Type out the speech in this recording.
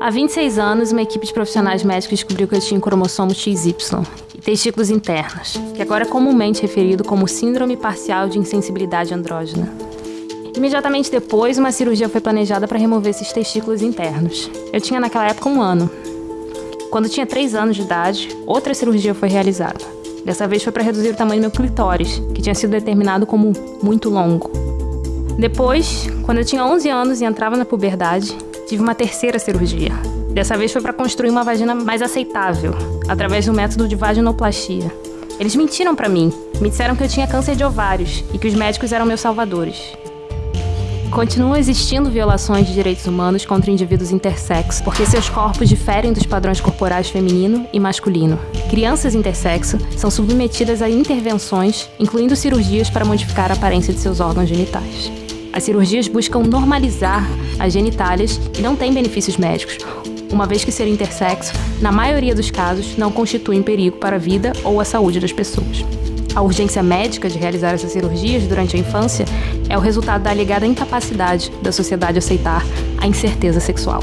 Há 26 anos, uma equipe de profissionais médicos descobriu que eu tinha cromossomo XY e testículos internos, que agora é comumente referido como Síndrome Parcial de Insensibilidade Andrógena. Imediatamente depois, uma cirurgia foi planejada para remover esses testículos internos. Eu tinha naquela época um ano. Quando tinha 3 anos de idade, outra cirurgia foi realizada. Dessa vez foi para reduzir o tamanho do meu clitóris, que tinha sido determinado como muito longo. Depois, quando eu tinha 11 anos e entrava na puberdade, tive uma terceira cirurgia. Dessa vez foi para construir uma vagina mais aceitável, através do método de vaginoplastia. Eles mentiram para mim, me disseram que eu tinha câncer de ovários e que os médicos eram meus salvadores. Continuam existindo violações de direitos humanos contra indivíduos intersexo, porque seus corpos diferem dos padrões corporais feminino e masculino. Crianças intersexo são submetidas a intervenções, incluindo cirurgias para modificar a aparência de seus órgãos genitais. As cirurgias buscam normalizar as genitálias e não têm benefícios médicos, uma vez que ser intersexo, na maioria dos casos, não constitui perigo para a vida ou a saúde das pessoas. A urgência médica de realizar essas cirurgias durante a infância é o resultado da alegada incapacidade da sociedade aceitar a incerteza sexual.